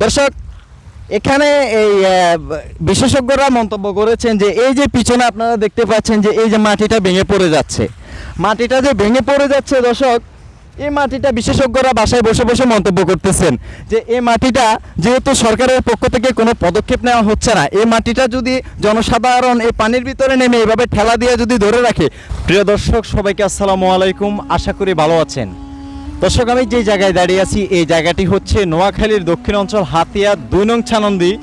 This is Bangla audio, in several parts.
দর্শক, এখানে এই বিশেষজ্ঞরা মন্তব্য করেছেন যে এই যে পিছনে আপনারা দেখতে পাচ্ছেন যে এই যে মাটিটা ভেঙে পড়ে যাচ্ছে। মাটিটা যে ভেঙে পড়ে যাচ্ছে দর্শক, এই মাটিটা বিশেষজ্ঞরা বাসায় বসে বসে মন্তব্য করতেছেন যে এই মাটিটা যেহেতু সরকারের পক্ষ থেকে কোনো পদক্ষেপ নেওয়া হচ্ছে না, এই মাটিটা যদি জনসাধারণ এই পানির ভিতরে নেমে এভাবে ঠেলা দিয়ে যদি ধরে রাখে। প্রিয় দর্শক, সবাইকে আসসালামু আলাইকুম। আশা করি ভালো আছেন। দর্শক, আমি যে জায়গায় দাঁড়িয়ে আছি, এই জায়গাটি হচ্ছে নোয়াখালীর দক্ষিণ অঞ্চল হাতিয়া দুই নং ছানন্দি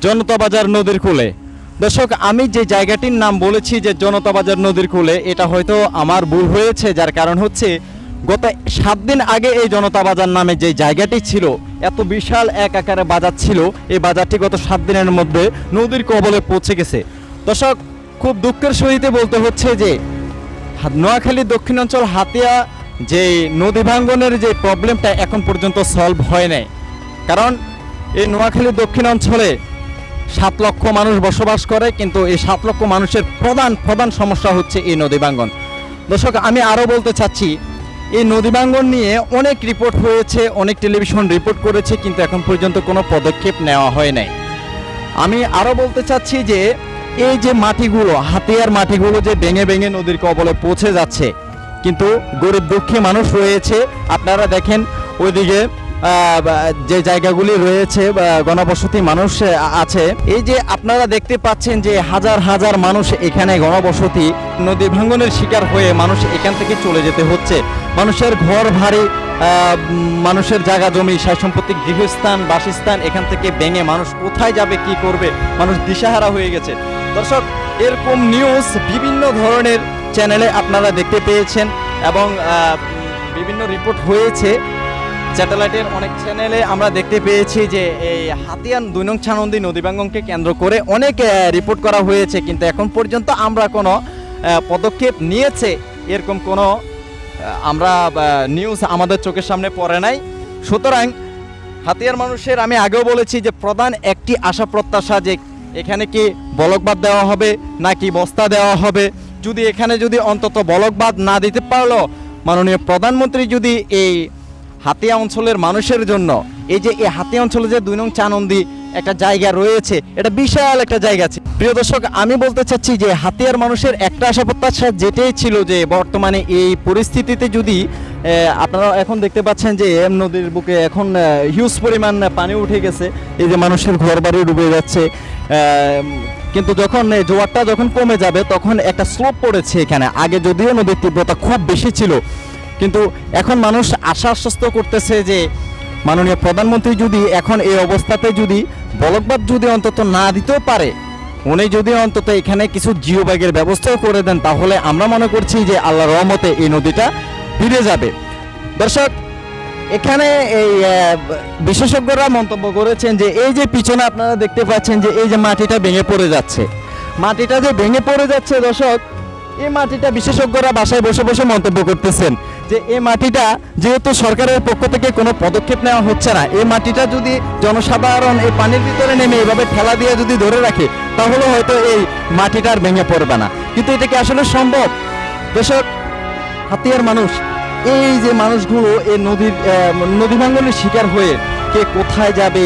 জনতা বাজার নদীর কূলে। দর্শক, আমি যে জায়গাটির নাম বলেছি যে জনতা বাজার নদীর কূলে, এটা হয়তো আমার ভুল হয়েছে, যার কারণ হচ্ছে গত সাত দিন আগে এই জনতা বাজার নামে যে জায়গাটি ছিল, এত বিশাল এক আকারে বাজার ছিল, এই বাজারটি গত সাত দিনের মধ্যে নদীর কবলে পৌঁছে গেছে। দর্শক, খুব দুঃখের সহিতে বলতে হচ্ছে যে হা- নোয়াখালী দক্ষিণাঞ্চল হাতিয়া যে নদী ভাঙ্গনের যে প্রবলেমটা এখন পর্যন্ত সলভ হয় নাই। কারণ এই নোয়াখালী দক্ষিণাঞ্চলে সাত লক্ষ মানুষ বসবাস করে, কিন্তু এই সাত লক্ষ মানুষের প্রধান প্রধান সমস্যা হচ্ছে এই নদী ভাঙ্গন। দর্শক, আমি আরও বলতে চাচ্ছি, এই নদী ভাঙ্গন নিয়ে অনেক রিপোর্ট হয়েছে, অনেক টেলিভিশন রিপোর্ট করেছে, কিন্তু এখন পর্যন্ত কোনো পদক্ষেপ নেওয়া হয় নাই। আমি আরও বলতে চাচ্ছি যে, এই যে মাটিগুলো, হাতিয়ার মাটিগুলো যে ভেঙে ভেঙে নদীর কবলে পৌঁছে যাচ্ছে কিন্তু গরিব দুঃখী মানুষ রয়েছে। আপনারা দেখেন ওইদিকে যে জায়গাগুলি রয়েছে গণবসতি মানুষ আছে। এই যে আপনারা দেখতে পাচ্ছেন যে হাজার হাজার মানুষ এখানে গণবসতি, নদী ভাঙ্গনের শিকার হয়ে মানুষ এখান থেকে চলে যেতে হচ্ছে। মানুষের ঘর ভারী মানুষের জায়গা জমি সাই সম্পত্তি গৃহস্থান, বাসস্থান এখান থেকে ভেঙে মানুষ কোথায় যাবে, কি করবে? মানুষ দিশাহারা হয়ে গেছে। দর্শক, এরকম নিউজ বিভিন্ন ধরনের চ্যানেলে আপনারা দেখতে পেয়েছেন এবং বিভিন্ন রিপোর্ট হয়েছে। স্যাটেলাইটের অনেক চ্যানেলে আমরা দেখতে পেয়েছি যে এই হাতিয়ান দুই নং ছানন্দী নদীবাঙ্গনকে কেন্দ্র করে অনেক রিপোর্ট করা হয়েছে। কিন্তু এখন পর্যন্ত আমরা কোনো পদক্ষেপ নিয়েছে এরকম কোনো আমরা নিউজ আমাদের চোখের সামনে পড়ে নাই। সুতরাং হাতিয়ার মানুষের আমি আগেও বলেছি যে প্রধান একটি আশা প্রত্যাশা যে এখানে কি বলকবাদ দেওয়া হবে নাকি বস্তা দেওয়া হবে। যদি এখানে যদি অন্তত বলকবাদ না দিতে পারল, মাননীয় প্রধানমন্ত্রী যদি এই হাতিয়া অঞ্চলের মানুষের জন্য, এই যে এই হাতিয়া অঞ্চলে যে দুই নং চানন্দি একটা জায়গা রয়েছে, এটা বিশাল একটা জায়গা আছে। প্রিয় দর্শক, আমি বলতে চাচ্ছি যে হাতিয়ার মানুষের একটা আশা প্রত্যাশা যেটাই ছিল যে বর্তমানে এই পরিস্থিতিতে যদি আপনারা এখন দেখতে পাচ্ছেন যে এম নদীর বুকে এখন হিউজ পরিমাণ পানি উঠে গেছে। এই যে মানুষের ঘর বাড়ি ডুবে যাচ্ছে কিন্তু যখন জোয়ারটা যখন কমে যাবে, তখন একটা স্লোপ পড়েছে এখানে। আগে যদিও নদীর তীব্রতা খুব বেশি ছিল, কিন্তু এখন মানুষ আশা আশ্বস্ত করতেছে যে, মাননীয় প্রধানমন্ত্রী যদি এখন এই অবস্থাতে যদি বলকবাদ যদি অন্তত না দিতেও পারে, উনি যদি অন্তত এখানে কিছু জিও ব্যাগের ব্যবস্থাও করে দেন, তাহলে আমরা মনে করছি যে আল্লাহ রহমতে এই নদীটা ফিরে যাবে। দর্শক এখানে এই বিশেষজ্ঞরা মন্তব্য করেছেন যে এই যে পিছনে আপনারা দেখতে পাচ্ছেন যে এই যে মাটিটা ভেঙে পড়ে যাচ্ছে। মাটিটা যে ভেঙে পড়ে যাচ্ছে দর্শক, এই মাটিটা বিশেষজ্ঞরা বাসায় বসে বসে মন্তব্য করতেছেন যে এই মাটিটা যেহেতু সরকারের পক্ষ থেকে কোনো পদক্ষেপ নেওয়া হচ্ছে না, এই মাটিটা যদি জনসাধারণ এই পানির ভিতরে নেমে এভাবে ঠেলা দিয়ে যদি ধরে রাখে, তাহলে হয়তো এই মাটিটা আর ভেঙে পড়বে না। কিন্তু এটা কি আসলে সম্ভব? দর্শক, হাতিয়ার মানুষ এই যে মানুষগুলো এই নদীর নদী শিকার হয়ে কে কোথায় যাবে,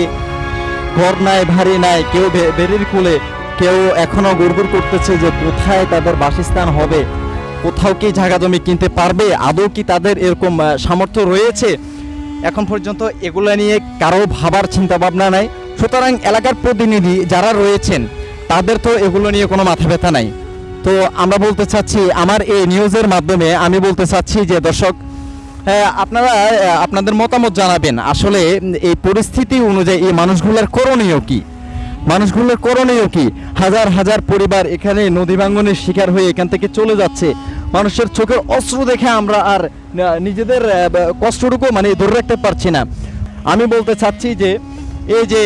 ঘর নাই ভারী নাই, কেউ বেরির কুলে, কেউ এখনও গুড়গুড় করতেছে যে কোথায় তাদের বাসস্থান হবে, কোথাও কি জায়গা জমি কিনতে পারবে, আদৌ কি তাদের এরকম সামর্থ্য রয়েছে? এখন পর্যন্ত এগুলো নিয়ে কারও ভাবার চিন্তা ভাবনা নাই। সুতরাং এলাকার প্রতিনিধি যারা রয়েছেন, তাদের তো এগুলো নিয়ে কোনো মাথা ব্যথা নাই। তো আমরা বলতে চাচ্ছি, আমার এই নিউজের মাধ্যমে আমি বলতে চাচ্ছি যে দর্শক আপনারা আপনাদের মতামত জানাবেন। আসলে এই পরিস্থিতি অনুযায়ী এই মানুষগুলোর করণীয় কি? মানুষগুলোর করণীয় কি? হাজার হাজার পরিবার এখানে নদী ভাঙ্গনের শিকার হয়ে এখান থেকে চলে যাচ্ছে। মানুষের চোখের অস্ত্র দেখে আমরা আর নিজেদের কষ্টটুকু মানে ধরে রাখতে পারছি না। আমি বলতে চাচ্ছি যে, এই যে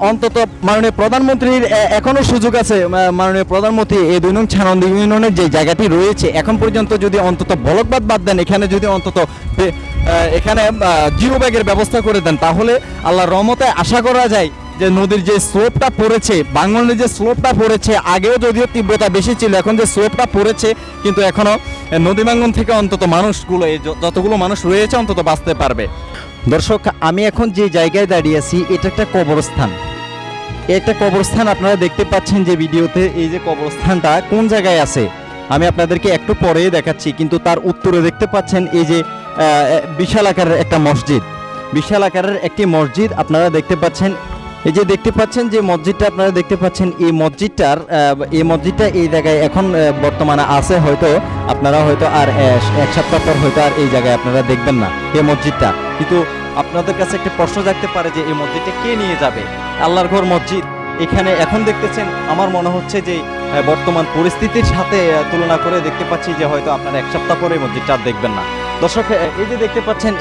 অন্তত মাননীয় প্রধানমন্ত্রীর আহ, এখনও সুযোগ আছে মাননীয় প্রধানমন্ত্রী এই দুই নং ছানন্দ ইউনিয়নের যে জায়গাটি রয়েছে এখন পর্যন্ত যদি অন্তত বলকবাদ বাদ দেন এখানে যদি অন্তত এখানে জিও ব্যাগের ব্যবস্থা করে দেন তাহলে আল্লাহর রহমতে আশা করা যায় যে নদীর যে স্লোপটা পড়েছে বাংলার যে স্লোপটা পড়েছে আগেও যদিও তীব্রতা বেশি ছিল এখন যে স্লোপটা পড়েছে কিন্তু এখনও নদী ভাঙ্গন থেকে অন্তত মানুষগুলো যতগুলো মানুষ রয়েছে অন্তত বাঁচতে পারবে। দর্শক, আমি এখন যে জায়গায় দাঁড়িয়ে আছি, এটা একটা কবরস্থান। এটা কবরস্থান আপনারা দেখতে পাচ্ছেন যে ভিডিওতে, এই যে কবরস্থানটা কোন জায়গায় আছে? আমি আপনাদেরকে একটু পরে দেখাচ্ছি, কিন্তু তার উত্তরে দেখতে পাচ্ছেন এই যে বিশাল আকারের একটা মসজিদ। বিশাল আকারের একটি মসজিদ আপনারা দেখতে পাচ্ছেন এই যে দেখতে পাচ্ছেন যে মসজিদটা আপনারা দেখতে পাচ্ছেন, এই মসজিদটার এই মসজিদটা এই জায়গায় এখন বর্তমানে আছে হয়তো, আপনারা হয়তো আর এক সপ্তাহ পর হয়তো আর এই জায়গায় আপনারা দেখবেন না, এই মসজিদটা। কিন্তু আপনাদের কাছে একটা প্রশ্ন থাকতে পারে যে এই মসজিদটা কে নিয়ে যাবে? আল্লাহর ঘর মসজিদ। এখানে এখন দেখতেছেন, আমার মনে হচ্ছে যে বর্তমান পরিস্থিতির সাথে তুলনা করে দেখতে পাচ্ছি যে হয়তো আপনারা এক সপ্তাহ পরে মসজিদটা দেখবেন না। দর্শক এই যে দেখতে পাচ্ছেন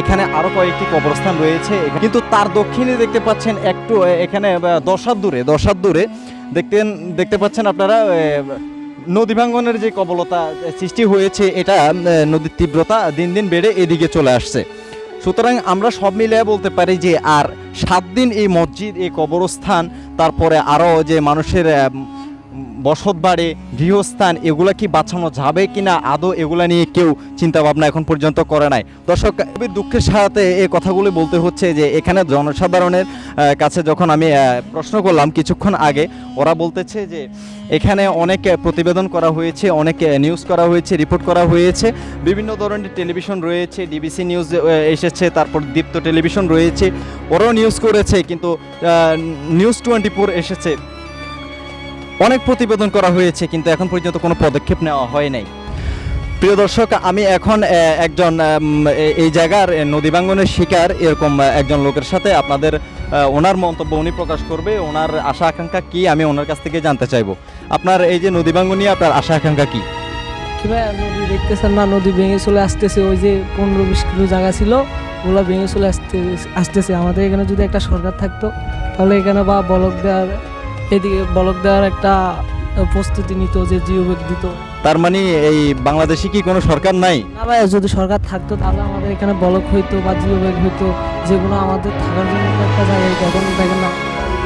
এখানে আরও কয়েকটি কবরস্থান রয়েছে। কিন্তু তার দক্ষিণে দেখতে পাচ্ছেন একটু এখানে আহ, দশ হাত দূরে দশ হাত দূরে দেখতেন দেখতে পাচ্ছেন আপনারা নদী ভাঙ্গনের যে কবলতা সৃষ্টি হয়েছে এটা নদীর তীব্রতা দিন দিন বেড়ে এদিকে চলে আসছে। সুতরাং আমরা সব মিলিয়ে বলতে পারি যে আর সাত দিন এই মসজিদ এই কবরস্থান তারপরে আরও যে মানুষের বসত বাড়ি, গৃহস্থান, এগুলো কি বাঁচানো যাবে কিনা? আদৌ এগুলা নিয়ে কেউ চিন্তা ভাবনা এখন পর্যন্ত করে নাই। দর্শক, খুবই দুঃখের সাথে এই কথাগুলি বলতে হচ্ছে যে, এখানে জনসাধারণের কাছে যখন আমি প্রশ্ন করলাম কিছুক্ষণ আগে, ওরা বলতেছে যে, এখানে অনেক প্রতিবেদন করা হয়েছে, অনেক নিউজ করা হয়েছে, রিপোর্ট করা হয়েছে। বিভিন্ন ধরনের টেলিভিশন রয়েছে, ডিবিসি নিউজ এসেছে, তারপর দীপ্ত টেলিভিশন রয়েছে। ওরাও নিউজ করেছে, কিন্তু নিউজ টোয়েন্টি ফোর এসেছে। অনেক প্রতিবেদন করা হয়েছে কিন্তু এখন পর্যন্ত কোনো পদক্ষেপ নেওয়া হয় নাই। প্রিয় দর্শক আমি এখন একজন এই জায়গার আহ, নদী ভাঙ্গনের শিকার এরকম একজন লোকের সাথে আপনাদের ওনার মন্তব্য উনি প্রকাশ করবে ওনার আশা আকাঙ্ক্ষা কি আমি ওনার কাছ থেকে জানতে চাইব। আপনার এই যে নদী নিয়ে আপনার আশা আকাঙ্ক্ষা কি? নদী দেখতেছেন না নদী ভেঙে চলে আসতেছে ওই যে পনেরো বিশ কিলো জায়গা ছিল ওগুলো ভেঙে চলে আসতে আসতেছে। আমাদের এখানে যদি একটা সরকার থাকতো তাহলে এখানে বা বলক দেওয়ার এদিকে বলক দেওয়ার একটা প্রস্তুতি নিত যে জিও ব্যাগ দিত। তার মানে এই বাংলাদেশে কি কোনো সরকার নাই? না ভাই যদি সরকার থাকতো তাহলে আমাদের এখানে বলক হইতো বা জিও ব্যাগ হইতো যেগুলো আমাদের থাকার জন্য একটা জায়গায় এখন দেখেন না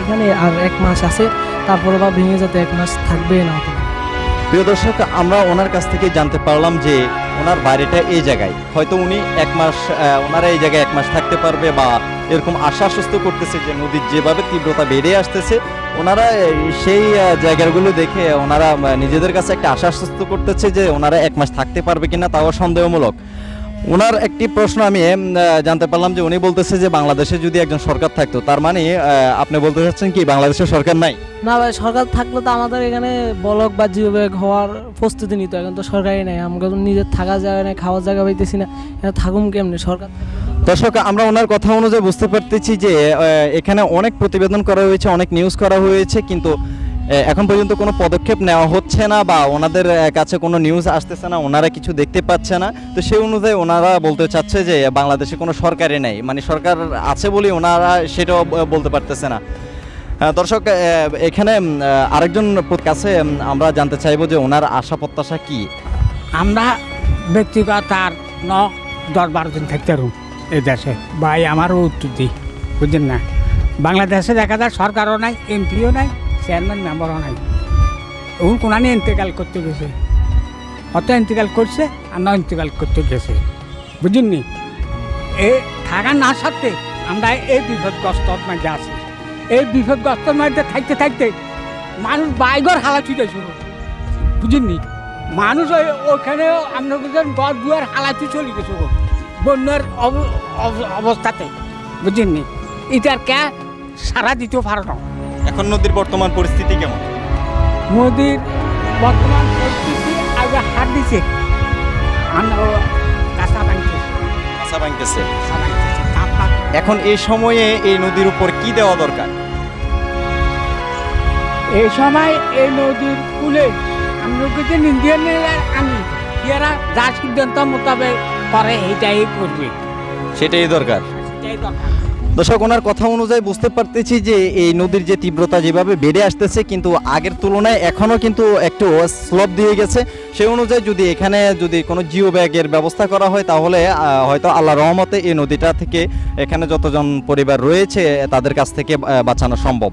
এখানে আর এক মাস আছে তারপরে বা ভেঙে যেতে এক মাস থাকবে না প্রিয় দর্শক আমরা ওনার কাছ থেকে জানতে পারলাম যে ওনার বাড়িটা এই জায়গায়। হয়তো উনি এক মাস ওনারা এই জায়গায় এক মাস থাকতে পারবে বা এরকম আশা আশ্বস্ত করতেছে যে নদীর যেভাবে তীব্রতা বেড়ে আসতেছে, ওনারা সেই জায়গাগুলো দেখে ওনারা নিজেদের কাছে একটা আশা আশ্বস্ত করতেছে যে ওনারা এক মাস থাকতে পারবে কিনা তাও সন্দেহমূলক। ওনার একটি প্রশ্ন আমি জানতে পারলাম যে উনি বলতেছে যে বাংলাদেশে যদি একজন সরকার থাকতো তার মানে আপনি বলতে চাচ্ছেন কি বাংলাদেশের সরকার নাই? না ভাই সরকার থাকলে তো আমাদের এখানে বলক বা জিও ব্যাগ হওয়ার প্রস্তুতি নিত এখন তো সরকারই নাই। আমাকে তো নিজের থাকার জায়গা নেই খাওয়ার জায়গা পাইতেছি না এখানে থাকুম কেমনি? সরকার দর্শক আমরা ওনার কথা অনুযায়ী বুঝতে পারতেছি যে এখানে অনেক প্রতিবেদন করা হয়েছে অনেক নিউজ করা হয়েছে কিন্তু এখন পর্যন্ত কোনো পদক্ষেপ নেওয়া হচ্ছে না বা ওনাদের কাছে কোনো নিউজ আসতেছে না, ওনারা কিছু দেখতে পাচ্ছে না। তো সেই অনুযায়ী ওনারা বলতে চাচ্ছে যে, বাংলাদেশে কোনো সরকারই নেই। মানে সরকার আছে বলে ওনারা সেটাও বলতে পারতেছে না। দর্শক এখানে আরেকজন কাছে আমরা জানতে চাইব যে ওনার আশা প্রত্যাশা কি? আমরা ব্যক্তিগত আর ন, দশ বারো দিন থাকতে পারুম এই দেশে। ভাই, আমারও উত্তর দিই, বুঝলেন না? বাংলাদেশে দেখা যায় সরকারও নাই এমপিও নাই। চেয়ারম্যান মেম্বারও নাই। ওর কোনানি ইন্তেকাল করতে গেছে? অত ইন্তেকাল করছে আর ন ইন্তেকাল করতে গেছে। বুঝলেন নি? এ থাকা না সত্ত্বে আমরা এই বিপদগ্রস্তর মধ্যে আছি। এই বিপদগ্রস্তর মধ্যে থাকতে থাকতে মানুষ বাইগর হালা ছুটে শুরু বুঝিনি মানুষ ওই- ওখানেও আমরা বুঝলেন গড় দুয়ার হালাতে চলে গেছে বন্যার অব- অব- অবস্থাতে। বুঝিনি এটার কে সারা দিতেও পারো না। এখন নদীর বর্তমান পরিস্থিতি কেমন? মোদির বর্তমান পরিস্থিতি আগে হাত দিছে। কাঁচা ভাঙছে। কাঁচা ভাঙতেছে। এখন এই সময়ে এই নদীর উপর কি দেওয়া দরকার? এই সময় এই নদীর কূলে আমরা কিছু এরা যা সিদ্ধান্ত মোতাবেক করে এইটাই করবে। সেটাই দরকার। সেটাই দরকার। দর্শক, ওনার কথা অনুযায়ী বুঝতে পারতেছি যে এই নদীর যে তীব্রতা যেভাবে বেড়ে আসতেছে, কিন্তু আগের তুলনায় এখনও কিন্তু একটু স্লোপ দিয়ে গেছে। সেই অনুযায়ী যদি এখানে যদি কোনো জিও ব্যাগের ব্যবস্থা করা হয়, তাহলে হয়তো আল্লাহ রহমতে এই নদীটা থেকে এখানে যতজন পরিবার রয়েছে, তাদের কাছ থেকে বাঁচানো সম্ভব।